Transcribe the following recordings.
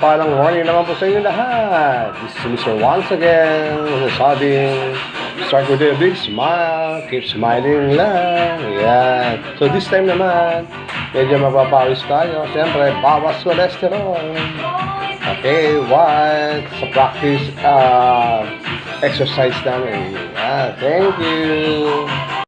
mapagpalang morning naman po sa inyo lahat. This is Mr. Once again, nasasabing, start with a big smile, keep smiling lang. Yan. So this time naman, medyo mapapawis tayo. Siyempre, bawas cholesterol. Okay, what? Sa practice, uh, exercise namin. Yeah, thank you.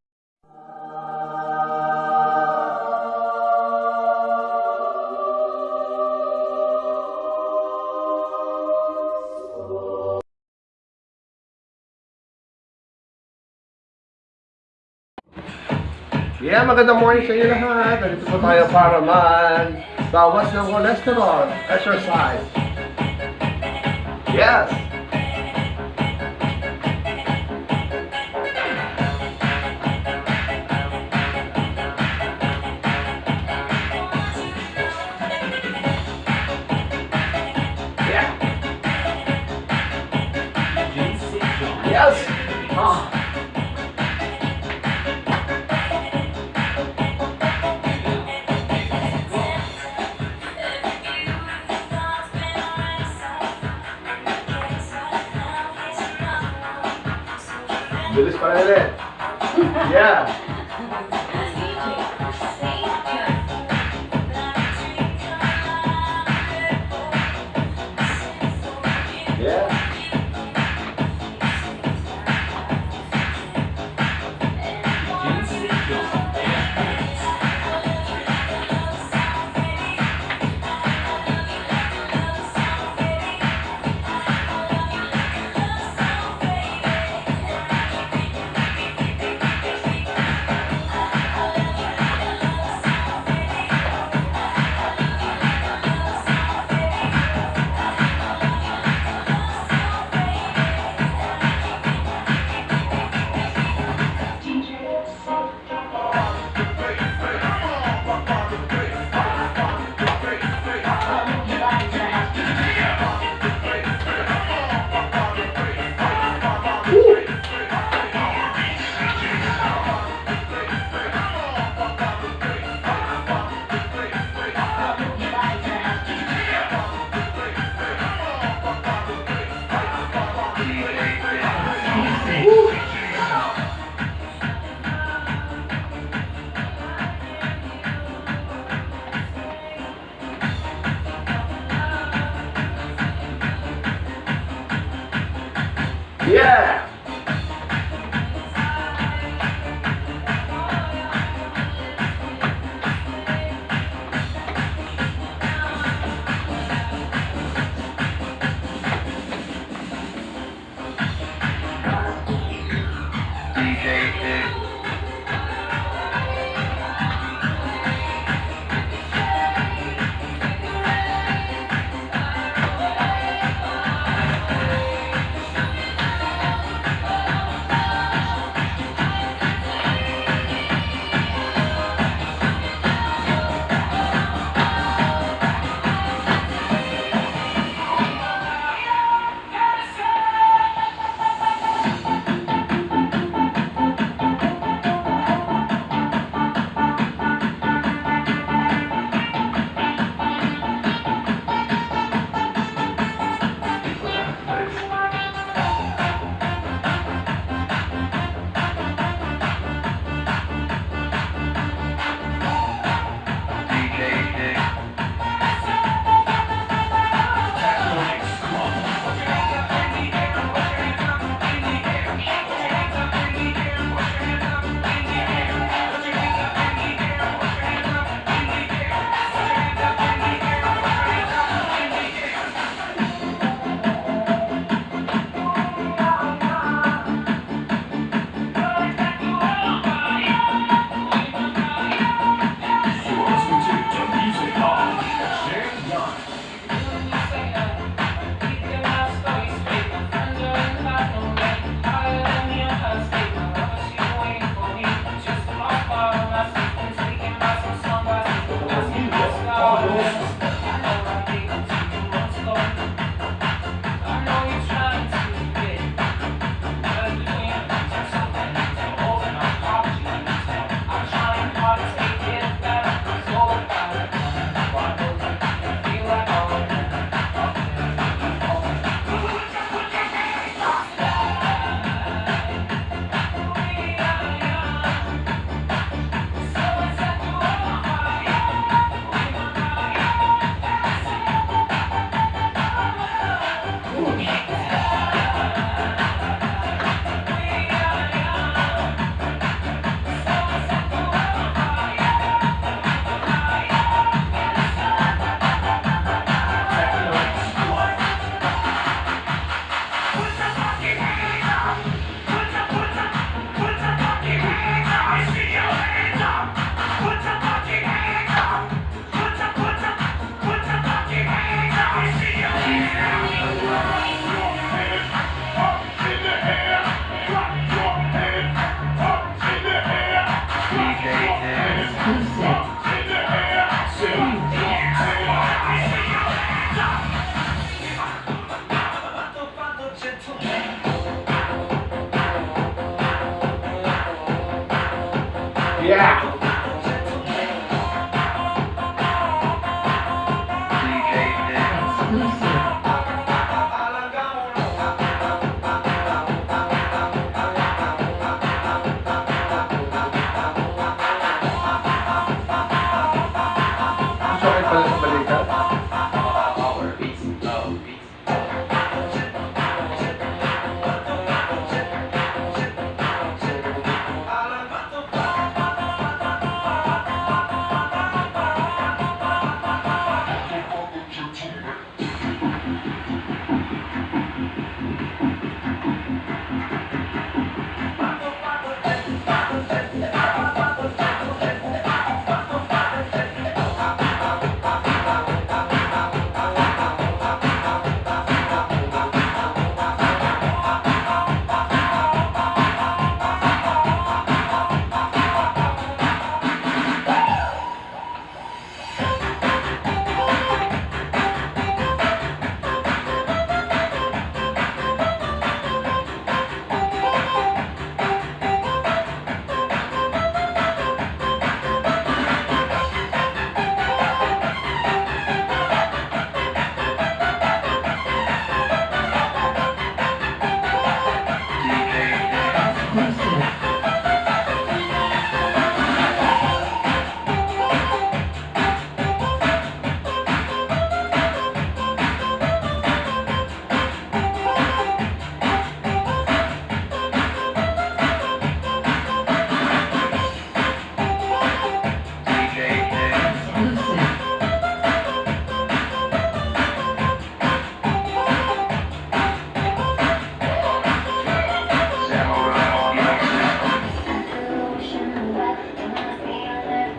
Yeah, magandang morning sa inyo lahat. Nandito po tayo para man bawas ng cholesterol, exercise. Yes! Feliz para ele. Yeah.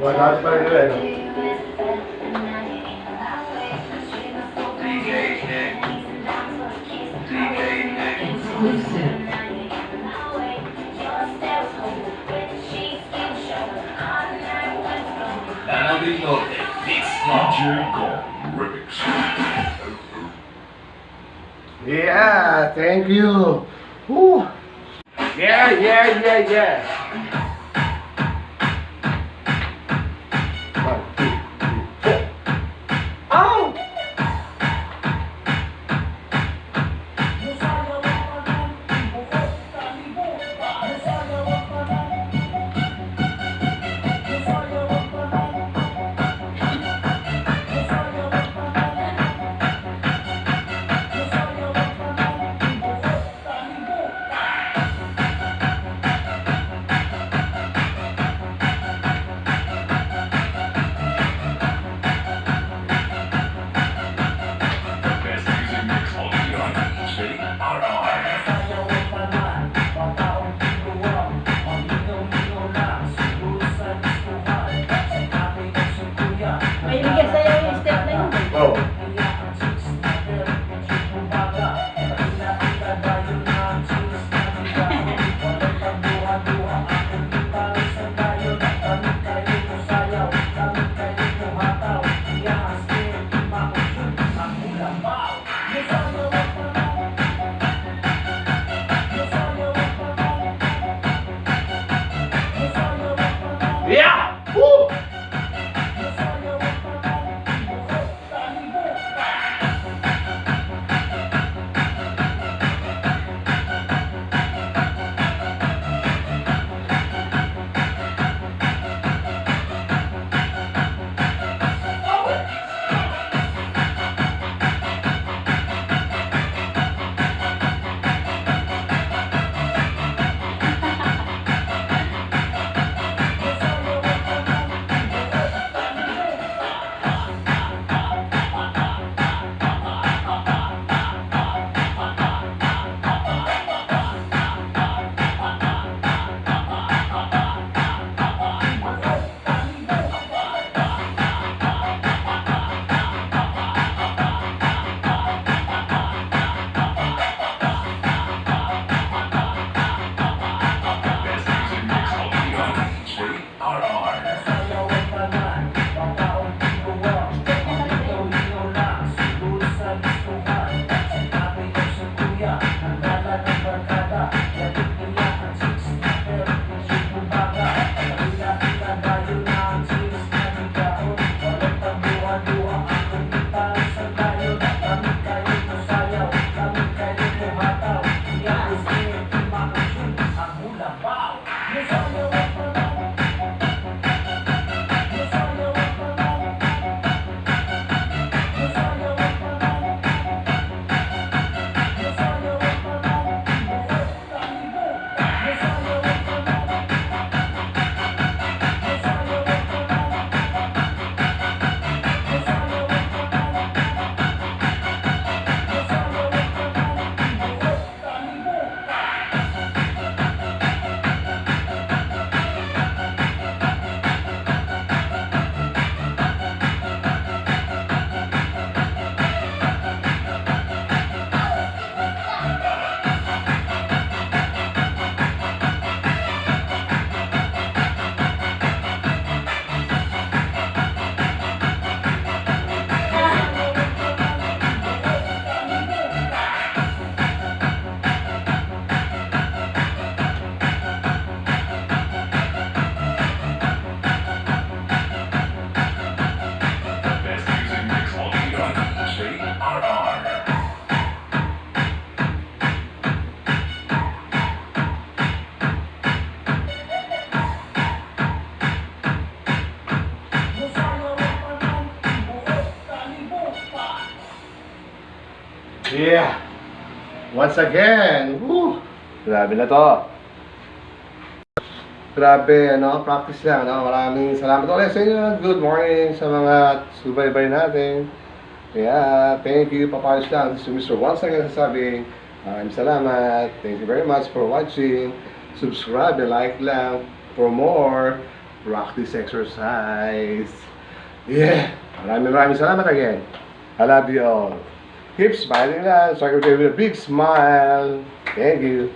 Wala pa rin yun. Yeah, thank you. Woo. Yeah, yeah, yeah, yeah. Once again. Woo. Grabe na to. Grabe, ano, practice lang, ano. Maraming salamat ulit sa inyo. Good morning sa mga subaybay natin. Yeah, thank you, papayos lang. This is Mr. Once again sasabi, maraming salamat. Thank you very much for watching. Subscribe and like lang for more practice exercise. Yeah, maraming maraming salamat again. I love you all. Keep smiling lang. So I can give you a big smile. Thank you.